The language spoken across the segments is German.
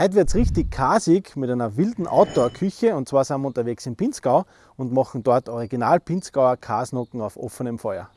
Heute wird es richtig kasig mit einer wilden Outdoor-Küche und zwar sind wir unterwegs in Pinzgau und machen dort Original Pinzgauer Kasnocken auf offenem Feuer.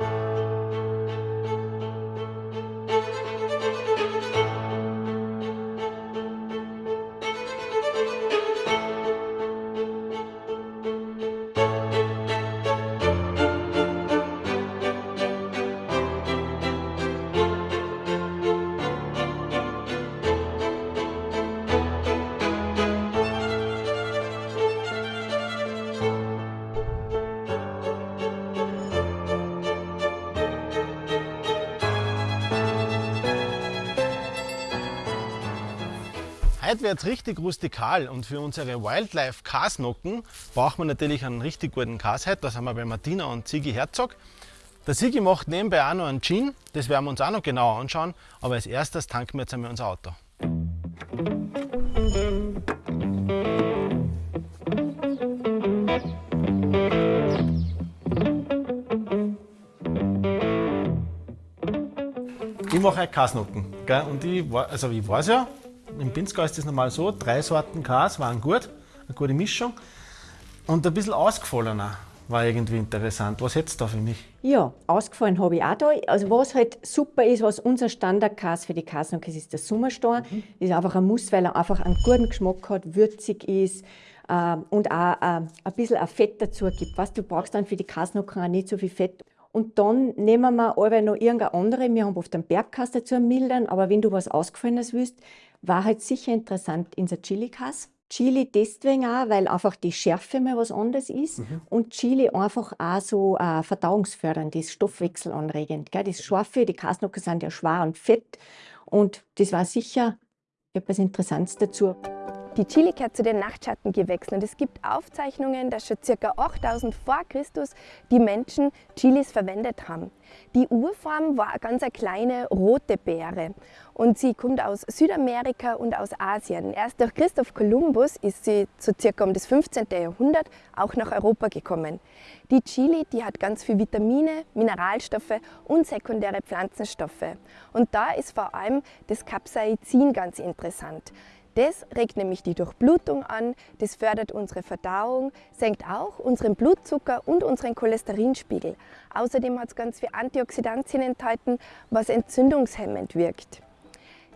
Heute wird es richtig rustikal und für unsere Wildlife Kasnocken braucht man natürlich einen richtig guten Kasheit. Da sind wir bei Martina und Sigi Herzog. Der Sigi macht nebenbei auch noch einen Gin, das werden wir uns auch noch genauer anschauen. Aber als erstes tanken wir jetzt einmal unser Auto. Ich mache heute Kasnocken. Und ich, also ich weiß ja, im Pinzgau ist das normal so, drei Sorten Kas waren gut, eine gute Mischung. Und ein bisschen ausgefallener war irgendwie interessant. Was hättest du da für mich? Ja, ausgefallen habe ich auch da. Also was halt super ist, was unser Standardkas für die Kasnocke ist, ist der Sommerstor. Mhm. Das ist einfach ein Muss, weil er einfach einen guten Geschmack hat, würzig ist äh, und auch äh, ein bisschen ein Fett dazu gibt. Was du brauchst dann für die Kasnocken auch nicht so viel Fett. Und dann nehmen wir aber noch irgendeine andere. Wir haben oft einen Bergkas dazu mildern, aber wenn du was Ausgefallenes willst, war halt sicher interessant in der Chili-Kas. Chili deswegen auch, weil einfach die Schärfe mal was anderes ist mhm. und Chili einfach auch so äh, verdauungsfördernd ist, stoffwechselanregend. Gell? Das Scharfe, die Kasnocken sind ja schwer und fett und das war sicher etwas Interessantes dazu. Die Chili gehört zu den Nachtschattengewächsen und es gibt Aufzeichnungen, dass schon ca. 8000 vor Christus die Menschen Chilis verwendet haben. Die Urform war eine ganz kleine rote Beere und sie kommt aus Südamerika und aus Asien. Erst durch Christoph Kolumbus ist sie so circa um das 15. Jahrhundert auch nach Europa gekommen. Die Chili, die hat ganz viele Vitamine, Mineralstoffe und sekundäre Pflanzenstoffe. Und da ist vor allem das Capsaicin ganz interessant. Das regt nämlich die Durchblutung an, das fördert unsere Verdauung, senkt auch unseren Blutzucker und unseren Cholesterinspiegel. Außerdem hat es ganz viel Antioxidantien enthalten, was entzündungshemmend wirkt.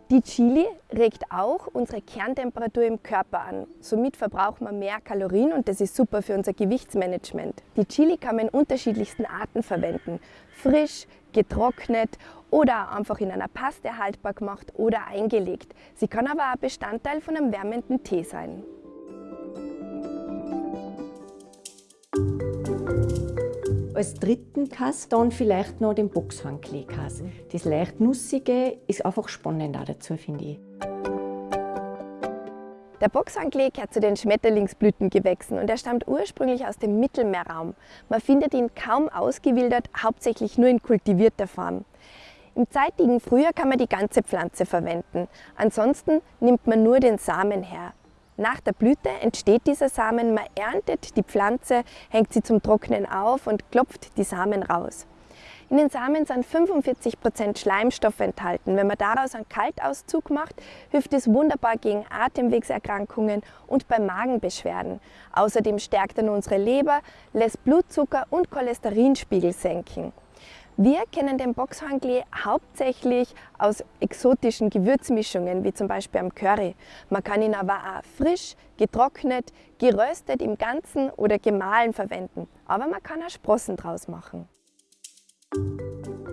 Die Chili regt auch unsere Kerntemperatur im Körper an. Somit verbrauchen wir mehr Kalorien und das ist super für unser Gewichtsmanagement. Die Chili kann man in unterschiedlichsten Arten verwenden. Frisch, getrocknet oder einfach in einer Paste haltbar gemacht oder eingelegt. Sie kann aber auch Bestandteil von einem wärmenden Tee sein. Als dritten Kass dann vielleicht noch den Boxhandklee-Kass. Das leicht Nussige ist einfach spannend auch dazu, finde ich. Der Boxanklee gehört zu den Schmetterlingsblütengewächsen und er stammt ursprünglich aus dem Mittelmeerraum. Man findet ihn kaum ausgewildert, hauptsächlich nur in kultivierter Form. Im zeitigen Frühjahr kann man die ganze Pflanze verwenden. Ansonsten nimmt man nur den Samen her. Nach der Blüte entsteht dieser Samen, man erntet die Pflanze, hängt sie zum Trocknen auf und klopft die Samen raus. In den Samen sind 45% Schleimstoffe enthalten. Wenn man daraus einen Kaltauszug macht, hilft es wunderbar gegen Atemwegserkrankungen und bei Magenbeschwerden. Außerdem stärkt er unsere Leber, lässt Blutzucker und Cholesterinspiegel senken. Wir kennen den Boxhornklee hauptsächlich aus exotischen Gewürzmischungen, wie zum Beispiel am Curry. Man kann ihn aber auch frisch, getrocknet, geröstet im Ganzen oder gemahlen verwenden. Aber man kann auch Sprossen draus machen.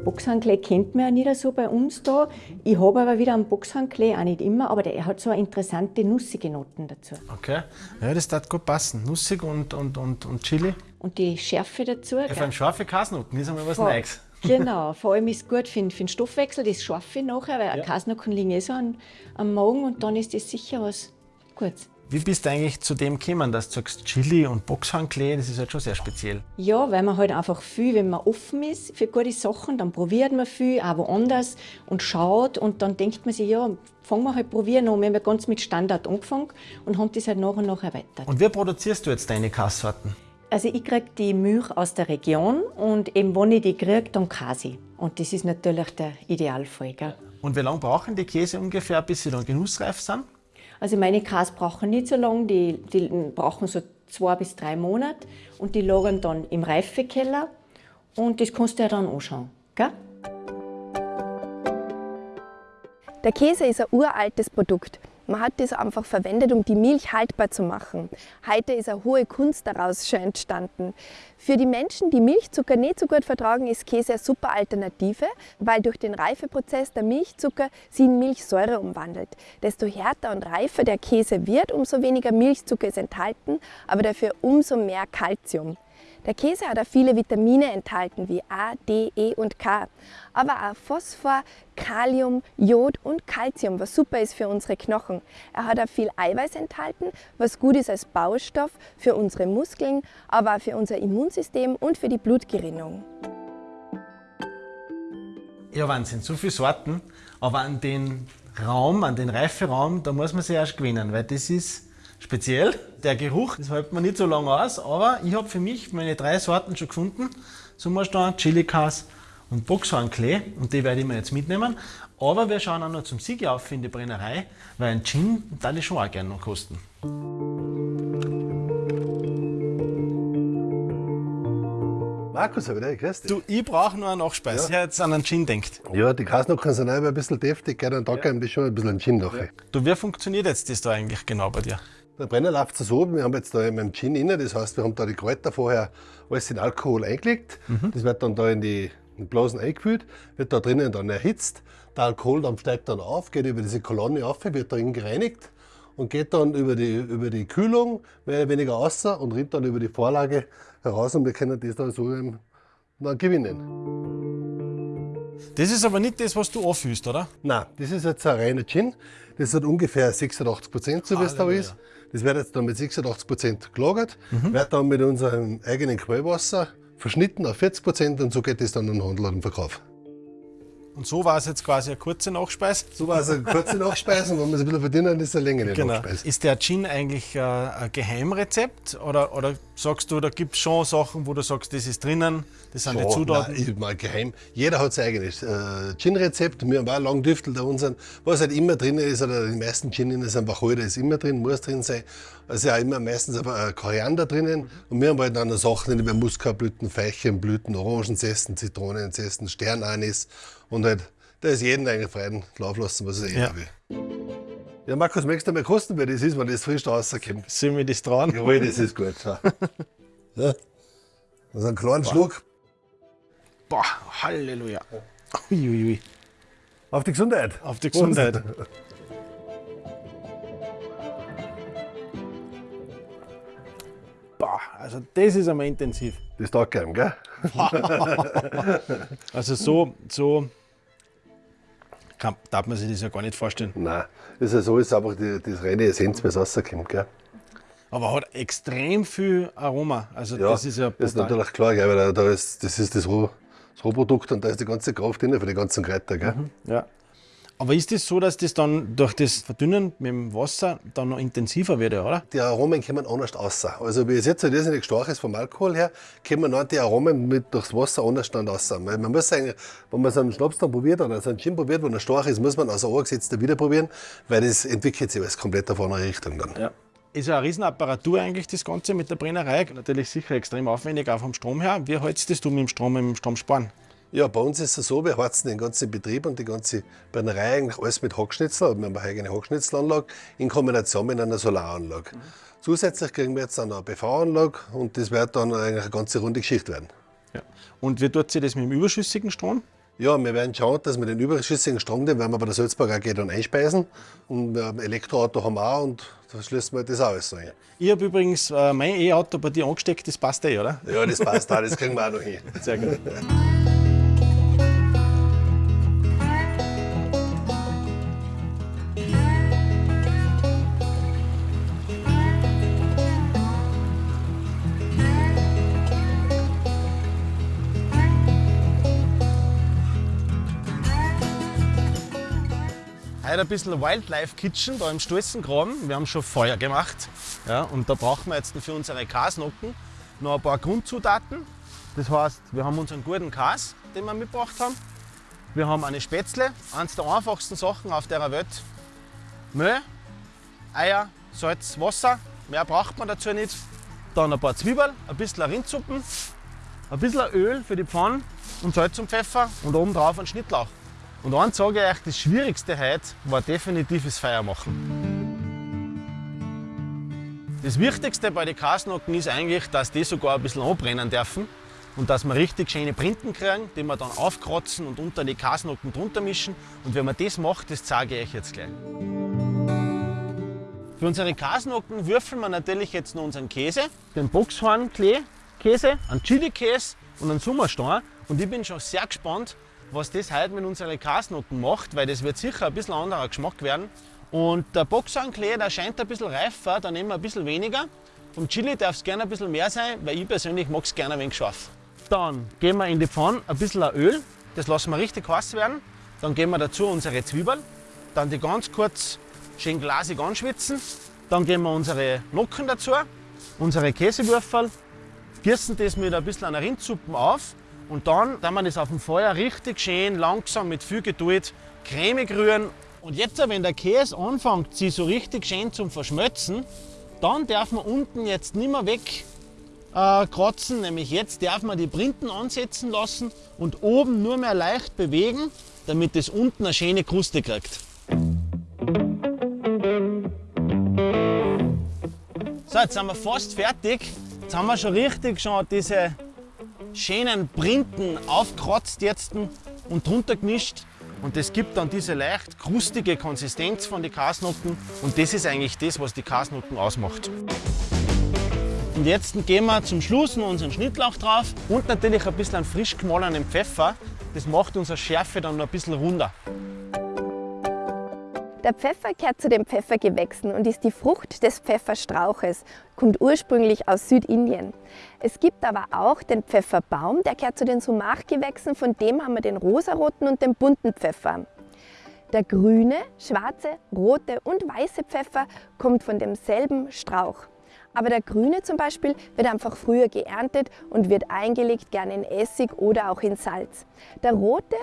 Boxhandklee kennt man ja nicht so bei uns da. Ich habe aber wieder einen Boxhandklee, auch nicht immer, aber der hat so interessante nussige Noten dazu. Okay, ja, das darf gut passen. Nussig und, und, und, und Chili. Und die Schärfe dazu. Ja, vor allem scharfe Kasnoten, das ist einmal was Neues. Genau, vor allem ist es gut für, den, für den Stoffwechsel, das Scharfe nachher, weil ja. Kasnocken liegen eh so am, am Magen und dann ist das sicher was Gutes. Wie bist du eigentlich zu dem gekommen, dass du sagst, Chili und Boxhornklee, das ist halt schon sehr speziell? Ja, weil man halt einfach viel, wenn man offen ist für gute Sachen, dann probiert man viel, auch woanders und schaut und dann denkt man sich, ja, fangen wir halt probieren an. Wir haben ja ganz mit Standard angefangen und haben das halt nach und nach erweitert. Und wie produzierst du jetzt deine Kasssorten? Also ich kriege die Milch aus der Region und eben wenn ich die kriege, dann Kasi. Und das ist natürlich der Idealfall. Gell? Und wie lange brauchen die Käse ungefähr, bis sie dann genussreif sind? Also meine Kas brauchen nicht so lange, die, die brauchen so zwei bis drei Monate und die lagern dann im Reifekeller und das kannst du ja dann anschauen. Gell? Der Käse ist ein uraltes Produkt. Man hat das einfach verwendet, um die Milch haltbar zu machen. Heute ist eine hohe Kunst daraus schon entstanden. Für die Menschen, die Milchzucker nicht so gut vertragen, ist Käse eine super Alternative, weil durch den Reifeprozess der Milchzucker sie in Milchsäure umwandelt. Desto härter und reifer der Käse wird, umso weniger Milchzucker ist enthalten, aber dafür umso mehr Kalzium. Der Käse hat auch viele Vitamine enthalten, wie A, D, E und K, aber auch Phosphor, Kalium, Jod und Calcium, was super ist für unsere Knochen. Er hat auch viel Eiweiß enthalten, was gut ist als Baustoff für unsere Muskeln, aber auch für unser Immunsystem und für die Blutgerinnung. Ja, Wahnsinn, so viele Sorten, aber an den Raum, an den Reiferaum, da muss man sich erst gewinnen, weil das ist speziell. Der Geruch, das hält man nicht so lange aus, aber ich habe für mich meine drei Sorten schon gefunden. Sommerstein, Chili-Kas und Boxhornklee und die werde ich mir jetzt mitnehmen. Aber wir schauen auch noch zum Sieg auf in die Brennerei, weil ein Gin da ich schon auch gerne noch kosten. Markus, ich grüß dich. Du, ich brauche noch eine Nachspeise, ja. jetzt an einen Gin denkt. Ja, die Kasnocken sind auch ein bisschen deftig, gell, dann da ja. das schon ein bisschen ein Gin nachher. Du, wie funktioniert jetzt das da eigentlich genau bei dir? Der Brenner läuft so, wir haben jetzt da in meinem Gin inne, das heißt, wir haben da die Kräuter vorher alles in Alkohol eingelegt. Mhm. Das wird dann da in die in Blasen eingefüllt, wird da drinnen dann erhitzt. Der Alkoholdampf steigt dann auf, geht über diese Kolonne auf, wird darin gereinigt und geht dann über die, über die Kühlung mehr oder weniger raus und rinnt dann über die Vorlage heraus und wir können das dann so dann gewinnen. Das ist aber nicht das, was du anfühlst, oder? Nein, das ist jetzt ein reiner Gin. Das hat ungefähr 86 Prozent, so wie es da ist. Das wird jetzt dann mit 86 Prozent gelagert, mhm. wird dann mit unserem eigenen Quellwasser verschnitten auf 40 Prozent und so geht es dann an den Handel und den Verkauf. Und so war es jetzt quasi eine kurze Nachspeise? So war es eine kurze Nachspeise und wenn wir es ein bisschen verdienen, ist es eine längere genau. Nachspeise. Ist der Gin eigentlich äh, ein Geheimrezept oder, oder sagst du, da gibt es schon Sachen, wo du sagst, das ist drinnen, das sind so, die Zutaten? Nein, ich mal geheim. Jeder hat sein eigenes äh, Gin-Rezept. Wir haben auch lange Düftel da unseren. Was halt immer drin ist, oder die meisten Gin sind Wacholder, ist immer drin, muss drin sein. Also ja immer meistens aber Koriander drinnen. Und wir haben halt dann Sachen, wie Muskatblüten, Veilchenblüten, Orangenzesten, Zitronenzesten, Sternanis und halt, da ist jeden eigentlich freien Lauf lassen, was er eh ja. will. Ja, Markus, möchtest du mal kosten, wie das ist, wenn das frisch da rauskommt? Sollen wir das dran? Jawohl, das ist gut. Ja. ja. Also einen kleinen Boah. Schluck. Boah, Halleluja. Uiuiui. Auf die Gesundheit. Auf die Gesundheit. Boah, also das ist einmal intensiv. Das taugt gern, gell? also so, so kann, darf man sich das ja gar nicht vorstellen. Nein, das ist ja so, ist einfach die, das reine Essenz, was rauskommt. Gell? Aber hat extrem viel Aroma. Also ja, das ist ja Das ist natürlich klar, gell, weil da ist, das ist das, Roh, das Rohprodukt und da ist die ganze Kraft drin für die ganzen Kräuter. Gell? Mhm, ja. Aber ist es das so, dass das dann durch das Verdünnen mit dem Wasser dann noch intensiver wird, oder? Die Aromen kommen anders raus. Also wie es jetzt halt irrsinnig stark ist vom Alkohol her, kommen dann die Aromen mit durchs Wasser anders dann raus. Weil man muss sagen, wenn man so einen Schnaps dann probiert oder so einen Gin probiert, wo er stark ist, muss man aus also angesetzter wieder probieren, weil das entwickelt sich alles komplett auf eine Richtung dann. Ja. Ist ja eine Riesenapparatur eigentlich das Ganze mit der Brennerei. Natürlich sicher extrem aufwendig, auch vom Strom her. Wie hältst das du mit dem Strom, mit dem Stromsparen? Ja, bei uns ist es so, wir heizen den ganzen Betrieb und die ganze Brennerei eigentlich alles mit Hackschnitzel, wir haben eine eigene Hackschnitzelanlage in Kombination mit einer Solaranlage. Mhm. Zusätzlich kriegen wir jetzt dann eine PV-Anlage und das wird dann eigentlich eine ganze runde Geschichte werden. Ja. Und wie tut sich das mit dem überschüssigen Strom? Ja, wir werden schauen, dass wir den überschüssigen Strom, den werden wir bei der Salzburg AG dann einspeisen. Und wir haben ein Elektroauto haben wir auch und da schließen wir das auch alles rein. Ich habe übrigens äh, mein E-Auto bei dir angesteckt, das passt eh, oder? Ja, das passt auch, das kriegen wir auch noch hin. Sehr gut. Heute ein bisschen Wildlife Kitchen da im Stolzengraben. Wir haben schon Feuer gemacht. Ja, und da brauchen wir jetzt für unsere Kasnocken noch ein paar Grundzutaten. Das heißt, wir haben unseren guten Kas, den wir mitgebracht haben. Wir haben eine Spätzle, eines der einfachsten Sachen auf der Welt. Mehl, Eier, Salz, Wasser. Mehr braucht man dazu nicht. Dann ein paar Zwiebeln, ein bisschen Rindsuppen, ein bisschen Öl für die Pfanne und Salz und Pfeffer und oben drauf ein Schnittlauch. Und eins sage ich euch, das Schwierigste heute war definitiv das Feuer machen. Das Wichtigste bei den Kasnocken ist eigentlich, dass die sogar ein bisschen anbrennen dürfen und dass wir richtig schöne Printen kriegen, die wir dann aufkratzen und unter die Kasnocken drunter mischen. Und wenn man das macht, das zeige ich euch jetzt gleich. Für unsere Kasnocken würfeln wir natürlich jetzt noch unseren Käse, den Boxhorn-Käse, einen Chili-Käse und einen Summerstein. Und ich bin schon sehr gespannt, was das heute mit unseren Kasnocken macht, weil das wird sicher ein bisschen anderer Geschmack werden. Und der Boxhornklee, der scheint ein bisschen reifer, da nehmen wir ein bisschen weniger. Vom Chili darf es gerne ein bisschen mehr sein, weil ich persönlich mag es gerne ein wenig scharf. Dann geben wir in die Pfanne ein bisschen Öl, das lassen wir richtig heiß werden. Dann geben wir dazu unsere Zwiebeln, dann die ganz kurz schön glasig anschwitzen. Dann geben wir unsere Nocken dazu, unsere Käsewürfel, gießen das mit ein bisschen einer Rindsuppe auf und dann, dann wir das auf dem Feuer richtig schön langsam mit viel Geduld cremig rühren und jetzt, wenn der Käse anfängt, sich so richtig schön zum Verschmelzen, dann darf man unten jetzt nicht mehr wegkratzen, äh, nämlich jetzt darf man die Printen ansetzen lassen und oben nur mehr leicht bewegen, damit es unten eine schöne Kruste kriegt. So, jetzt sind wir fast fertig. Jetzt haben wir schon richtig schon diese schönen Printen aufkratzt jetzt und drunter gemischt. Und das gibt dann diese leicht krustige Konsistenz von den Kasnutten und das ist eigentlich das, was die Kasnutten ausmacht. Und jetzt geben wir zum Schluss noch unseren Schnittlauch drauf und natürlich ein bisschen frisch gemahlenen Pfeffer. Das macht unsere Schärfe dann noch ein bisschen runder. Der Pfeffer gehört zu den Pfeffergewächsen und ist die Frucht des Pfefferstrauches, kommt ursprünglich aus Südindien. Es gibt aber auch den Pfefferbaum, der gehört zu den Sumachgewächsen, von dem haben wir den rosaroten und den bunten Pfeffer. Der grüne, schwarze, rote und weiße Pfeffer kommt von demselben Strauch. Aber der grüne zum Beispiel wird einfach früher geerntet und wird eingelegt, gerne in Essig oder auch in Salz. Der rote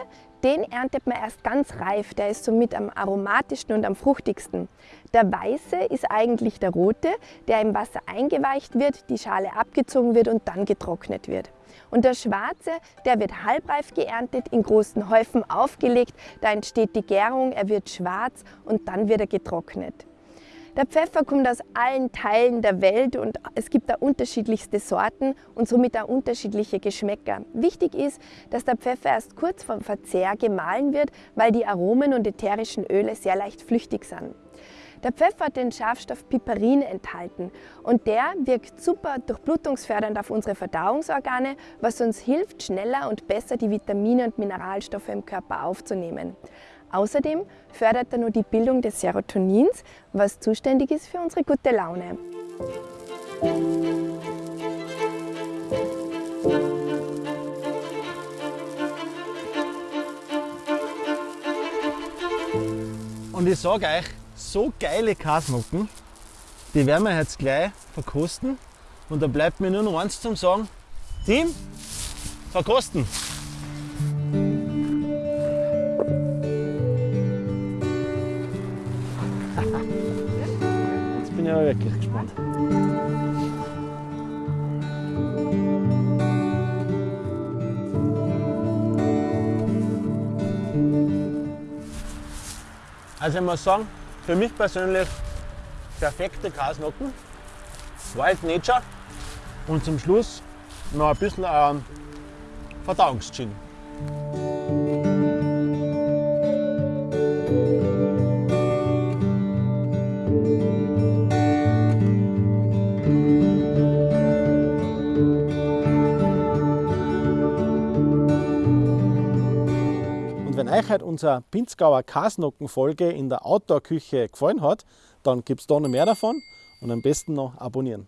den erntet man erst ganz reif, der ist somit am aromatischsten und am fruchtigsten. Der weiße ist eigentlich der rote, der im Wasser eingeweicht wird, die Schale abgezogen wird und dann getrocknet wird. Und der schwarze, der wird halbreif geerntet, in großen Häufen aufgelegt, da entsteht die Gärung, er wird schwarz und dann wird er getrocknet. Der Pfeffer kommt aus allen Teilen der Welt und es gibt da unterschiedlichste Sorten und somit auch unterschiedliche Geschmäcker. Wichtig ist, dass der Pfeffer erst kurz vor dem Verzehr gemahlen wird, weil die Aromen und ätherischen Öle sehr leicht flüchtig sind. Der Pfeffer hat den Schafstoff Piperin enthalten und der wirkt super durchblutungsfördernd auf unsere Verdauungsorgane, was uns hilft, schneller und besser die Vitamine und Mineralstoffe im Körper aufzunehmen. Außerdem fördert er nur die Bildung des Serotonins, was zuständig ist für unsere gute Laune. Und ich sage euch, so geile Kasnucken, die werden wir jetzt gleich verkosten. Und da bleibt mir nur noch eins zum sagen. Team, verkosten! Wirklich gespannt. Also ich muss sagen, für mich persönlich perfekte Kasnocken, Wild Nature und zum Schluss noch ein bisschen ähm, Verdauungsgin. Euch heute unsere Pinzgauer Kasnocken-Folge in der Outdoor-Küche gefallen hat, dann gibt es da noch mehr davon und am besten noch abonnieren.